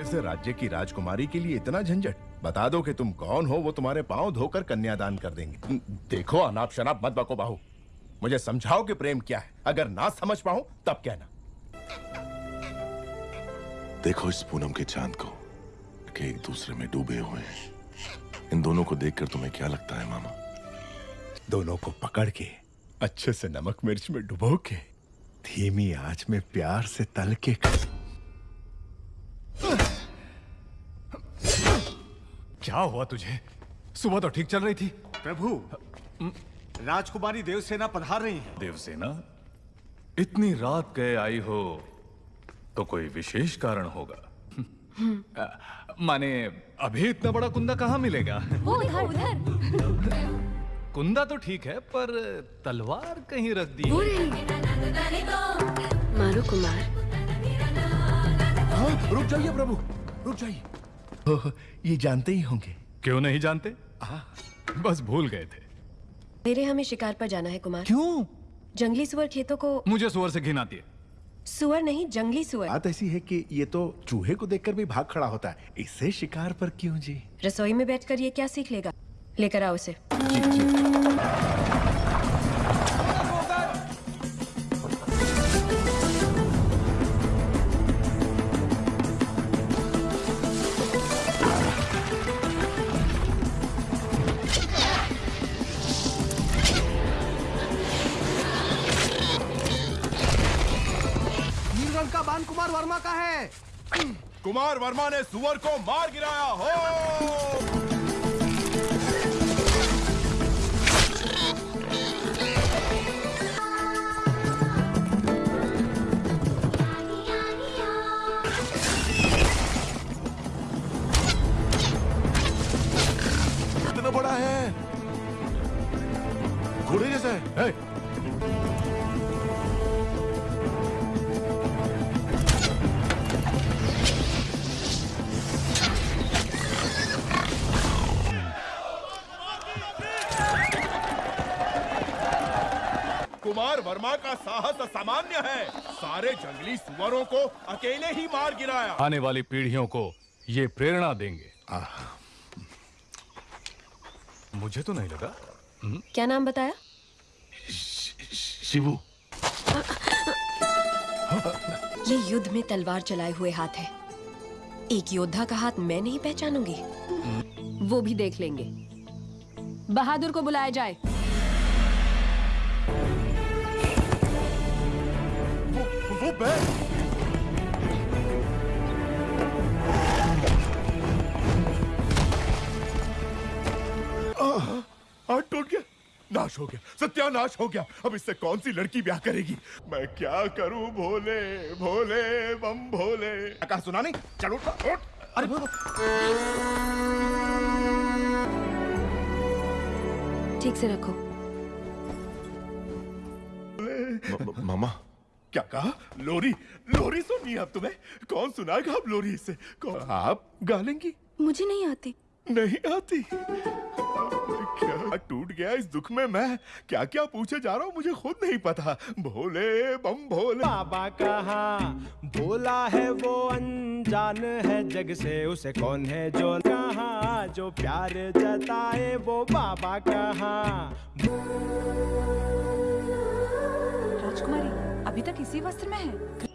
ऐसे राज्य की राजकुमारी के लिए इतना झंझट। बता दो कि तुम कौन हो वो तुम्हारे पाँव धोकर कन्यादान कर देंगे। देखो अनाप शनाप मत बको बाहू। मुझे समझाओ कि प्रेम क्या है। अगर ना समझ पाऊँ तब कहना। देखो इस पूनम के चाँद को कि एक दूसरे में डूबे हुए हैं। इन दोनों को देखकर तुम्हें क्या लगता है मामा? दोनों को पकड़ के अच्छे से नमक मिर्च में डुबो के धीमी आँच में प्यार से तल के क्या हुआ तुझे? सुबह तो ठीक चल रही थी। प्रभु राजकुमारी देवसेना पधार रही है। देवसेना इतनी रात गए आई हो तो कोई विशेष कारण होगा। अ, माने अभी इतना बड़ा कुंदा कहाँ मिलेगा? वो उधर उधर। कुंदा तो ठीक है पर तलवार कहीं रख दी। मारो कुमार। हाँ, रुक जाइए प्रभु रुक जाइए। ओह, ये जानते ही होंगे। क्यों नहीं जानते? आ, बस भूल गए थे। मेरे हमें शिकार पर जाना है कुमार। क्यों? जंगली सुअर खेतों को मुझे सुअर से घिन आती है। सुअर नहीं जंगली सुअर। बात ऐसी है कि ये तो चूहे को देखकर भी भाग खड़ा होता है। इससे शिकार पर क्यों जी? रसोई में बैठकर ये क्या सीख लेगा? लेकर आओ उसे जी जी। नीलगढ़ कुमार वर्मा का है। कुमार वर्मा ने सुअर को मार गिराया हो! इतना बड़ा है। घोड़े जैसा है कुमार वर्मा का साहस असामान्य है। सारे जंगली सुअरों को अकेले ही मार गिराया। आने वाली पीढ़ियों को ये प्रेरणा देंगे। मुझे तो नहीं लगा। हुँ? क्या नाम बताया? शिवू ये युद्ध में तलवार चलाए हुए हाथ है। एक योद्धा का हाथ मैं नहीं पहचानूँगी। वो भी देख लेंगे। बहादुर को बुलाया जाए। हाथ टूट गया। नाश हो गया। सत्यानाश हो गया। अब इससे कौन सी लड़की ब्याह करेगी? मैं क्या करूँ? भोले भोले बम भोले। कहा सुना नहीं? चलो उठ उठ। अरे ठीक से रखो। मामा। क्या कहा? लोरी लोरी सुननी है अब तुम्हें। कौन सुनाएगा अब लोरी इसे? कौन आप गा लेंगी मुझे नहीं आती। नहीं आती? क्या टूट गया इस दुख में मैं? क्या क्या पूछे जा रहा हूँ? मुझे खुद नहीं पता। भोले बम भोले बाबा कहा भोला है वो अनजान है जग से। उसे कौन है जो कहा? जो प्यार जताए वो बाबा कहा। राजकुमारी अभी तक इसी वस्त्र में है।